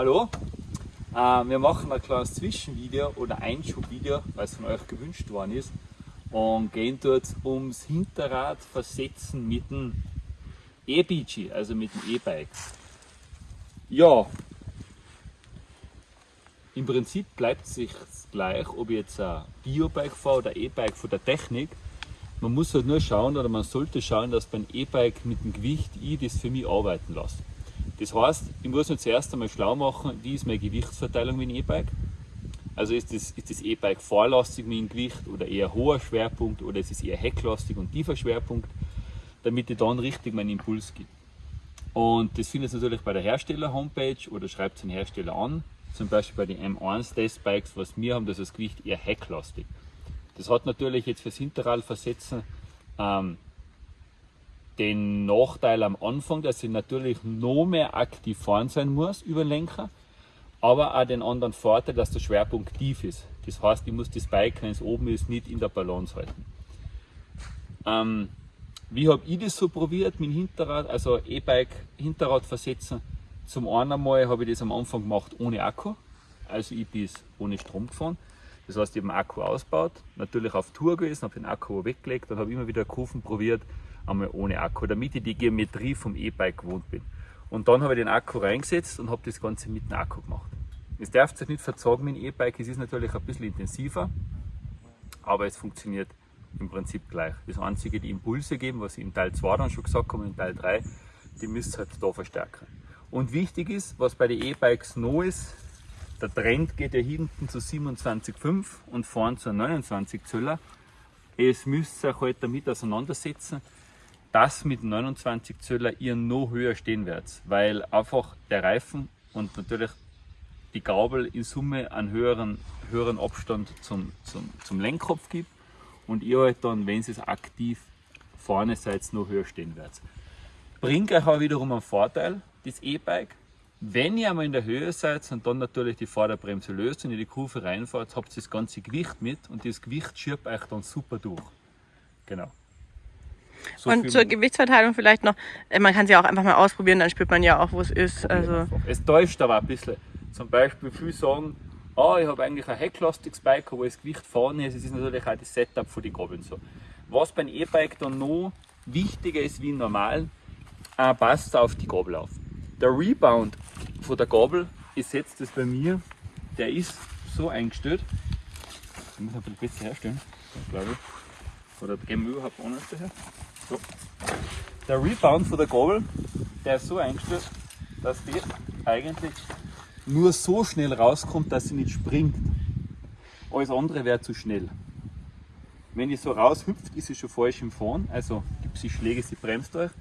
Hallo, äh, wir machen ein kleines Zwischenvideo oder Einschubvideo, weil es von euch gewünscht worden ist und gehen dort ums Hinterrad versetzen mit dem E-BG, also mit dem E-Bike. Ja, im Prinzip bleibt es sich gleich, ob ich jetzt ein Biobike fahre oder E-Bike von der Technik. Man muss halt nur schauen oder man sollte schauen, dass beim E-Bike mit dem Gewicht ich das für mich arbeiten lasse. Das heißt, ich muss mir zuerst einmal schlau machen, wie ist meine Gewichtsverteilung mit dem E-Bike. Also ist das, ist das E-Bike vorlastig mit dem Gewicht oder eher hoher Schwerpunkt oder ist es eher hecklastig und tiefer Schwerpunkt, damit ich dann richtig meinen Impuls gebe. Und das findet ihr natürlich bei der Hersteller-Homepage oder schreibt es den Hersteller an. Zum Beispiel bei den M1 Testbikes, was wir haben, das ist das Gewicht eher hecklastig. Das hat natürlich jetzt fürs Hinterradversetzen ähm, den Nachteil am Anfang, dass ich natürlich noch mehr aktiv fahren sein muss über den Lenker, aber auch den anderen Vorteil, dass der Schwerpunkt tief ist. Das heißt, ich muss das Bike, wenn es oben ist, nicht in der Balance halten. Ähm, wie habe ich das so probiert mit dem Hinterrad, also E-Bike Hinterrad versetzen? Zum einen einmal habe ich das am Anfang gemacht ohne Akku, also ich bin ohne Strom gefahren. Das heißt, ich habe den Akku ausgebaut, natürlich auf Tour gewesen, habe den Akku weggelegt und habe immer wieder Kurven probiert, einmal ohne Akku, damit ich die Geometrie vom E-Bike gewohnt bin. Und dann habe ich den Akku reingesetzt und habe das Ganze mit dem Akku gemacht. Es darf sich nicht verzagen mit dem E-Bike, es ist natürlich ein bisschen intensiver, aber es funktioniert im Prinzip gleich. Das einzige, die Impulse geben, was ich im Teil 2 dann schon gesagt habe, im Teil 3, die müsst ihr halt da verstärken. Und wichtig ist, was bei den E-Bikes noch ist, der Trend geht ja hinten zu 27,5 und vorn zu 29 Zöller. Es müsst ihr euch halt damit auseinandersetzen, dass mit 29 Zöller ihr noch höher stehen werdet, weil einfach der Reifen und natürlich die Gabel in Summe einen höheren, höheren Abstand zum, zum, zum Lenkkopf gibt und ihr halt dann, wenn ihr es aktiv vorne seid, noch höher stehen werdet. Bringt euch auch wiederum einen Vorteil, das E-Bike, wenn ihr einmal in der Höhe seid und dann natürlich die Vorderbremse löst und in die Kurve reinfahrt, habt ihr das ganze Gewicht mit und das Gewicht schiebt euch dann super durch. Genau. So und zur Gewichtsverteilung vielleicht noch, äh, man kann sie auch einfach mal ausprobieren, dann spürt man ja auch, wo es ist. Also es täuscht aber ein bisschen. Zum Beispiel viele sagen, oh, ich habe eigentlich ein hecklastiges Bike, wo das Gewicht vorne ist. Es ist natürlich auch das Setup für die Gabeln so. Was beim E-Bike dann noch wichtiger ist wie normal, äh, passt auf die Gabel auf. Der Rebound von der Gabel ist jetzt das bei mir, der ist so eingestellt. Ich muss ein bisschen besser herstellen, glaube ich. Oder gehen wir überhaupt anders daher? So. Der Rebound von der Gabel, der ist so eingestellt, dass die eigentlich nur so schnell rauskommt, dass sie nicht springt. Alles andere wäre zu schnell. Wenn die so raushüpft, ist sie schon falsch im Fahren, also gibt sie Schläge, sie bremst euch.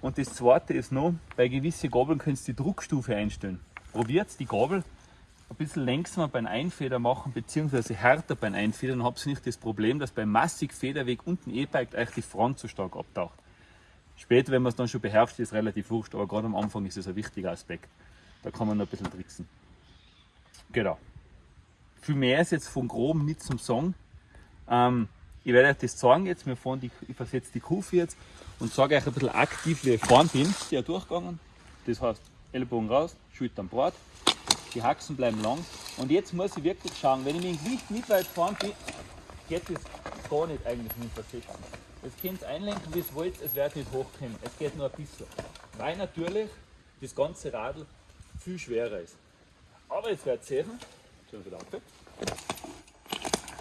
Und das zweite ist noch, bei gewissen Gabeln könnt ihr die Druckstufe einstellen. Probiert die Gabel ein bisschen längsamer beim Einfeder machen, beziehungsweise härter beim Einfedern, habt ihr nicht das Problem, dass beim massig Federweg unten E-Bike euch die Front zu stark abtaucht. Später, wenn man es dann schon beherrscht, ist es relativ wurscht, aber gerade am Anfang ist es ein wichtiger Aspekt. Da kann man noch ein bisschen tricksen. Genau. Viel mehr ist jetzt von groben nicht zum Song. Ähm, ich werde euch das zeigen jetzt. Wir fahren die, ich versetze die Kurve jetzt und sage euch ein bisschen aktiv, wie ich fahren bin. Der durchgegangen. Das heißt, Ellbogen raus, Schultern breit, die Haxen bleiben lang. Und jetzt muss ich wirklich schauen, wenn ich mit dem Gewicht nicht weit fahren bin, geht das gar nicht eigentlich mit versetzen. Jetzt könnt ihr einlenken, wie ihr wollt, es wird nicht hochkommen. Es geht nur ein bisschen. Weil natürlich das ganze Radl viel schwerer ist. Aber jetzt werdet ihr sehen, schon wieder.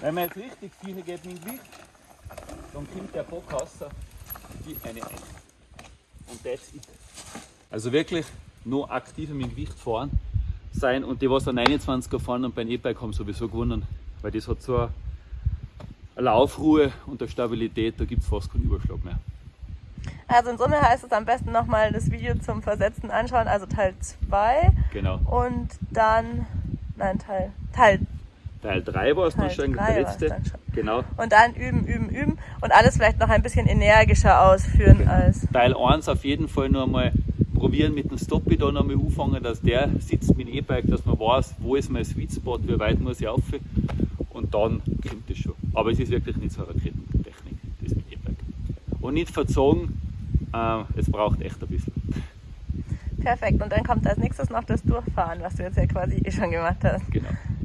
Wenn man jetzt richtig viel geht mit dem Gewicht, dann kommt der Bockhasser wie eine Eins. Und that's it. Also wirklich noch aktiver mit dem Gewicht fahren sein und die, was an 29er fahren und beim E-Bike haben sowieso gewonnen, weil das hat so eine Laufruhe und eine Stabilität, da gibt es fast keinen Überschlag mehr. Also in Summe heißt es am besten nochmal das Video zum Versetzen anschauen, also Teil 2. Genau. Und dann, nein, Teil, Teil Teil 3 war es dann schon, der letzte. Genau. Und dann üben, üben, üben und alles vielleicht noch ein bisschen energischer ausführen genau. als. Teil 1 auf jeden Fall nur einmal probieren mit dem Stoppi da nochmal anfangen, dass der sitzt mit dem E-Bike, dass man weiß, wo ist mein Sweet Spot, wie weit muss ich auf und dann kommt das schon. Aber es ist wirklich nicht so eine Raketentechnik, das mit E-Bike. Und nicht verzogen, äh, es braucht echt ein bisschen. Perfekt. Und dann kommt als nächstes noch das Durchfahren, was du jetzt ja quasi eh schon gemacht hast. Genau.